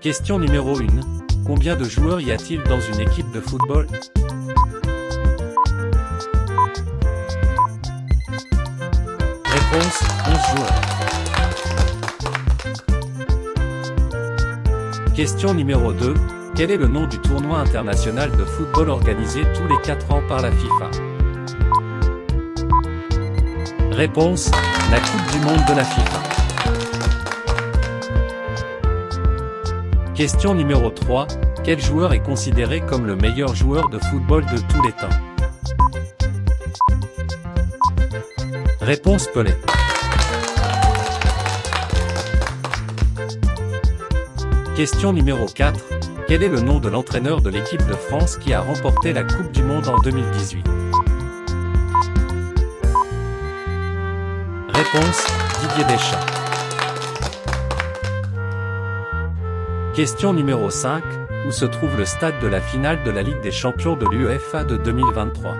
Question numéro 1. Combien de joueurs y a-t-il dans une équipe de football? Réponse 11 joueurs. Question numéro 2. Quel est le nom du tournoi international de football organisé tous les 4 ans par la FIFA? Réponse La Coupe du Monde de la FIFA. Question numéro 3. Quel joueur est considéré comme le meilleur joueur de football de tous les temps? Réponse Pelé. Question numéro 4. Quel est le nom de l'entraîneur de l'équipe de France qui a remporté la Coupe du Monde en 2018 Réponse Didier Deschamps. Question numéro 5. Où se trouve le stade de la finale de la Ligue des Champions de l'UEFA de 2023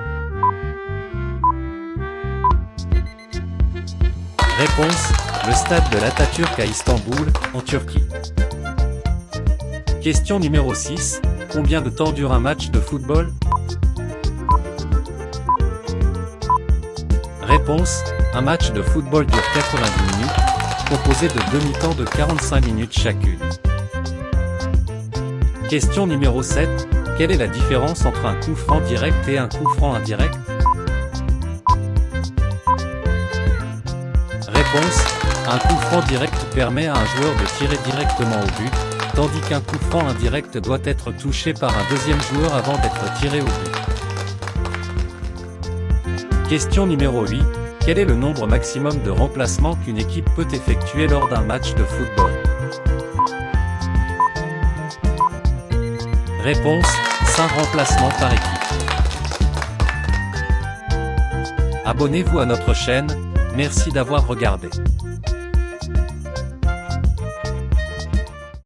Réponse, le stade de l'Atatürk à Istanbul, en Turquie. Question numéro 6, combien de temps dure un match de football? Réponse, un match de football dure 90 minutes, composé de demi-temps de 45 minutes chacune. Question numéro 7, quelle est la différence entre un coup franc direct et un coup franc indirect? Réponse, un coup franc direct permet à un joueur de tirer directement au but, tandis qu'un coup franc indirect doit être touché par un deuxième joueur avant d'être tiré au but. Question numéro 8, quel est le nombre maximum de remplacements qu'une équipe peut effectuer lors d'un match de football? Réponse, 5 remplacements par équipe. Abonnez-vous à notre chaîne, merci d'avoir regardé.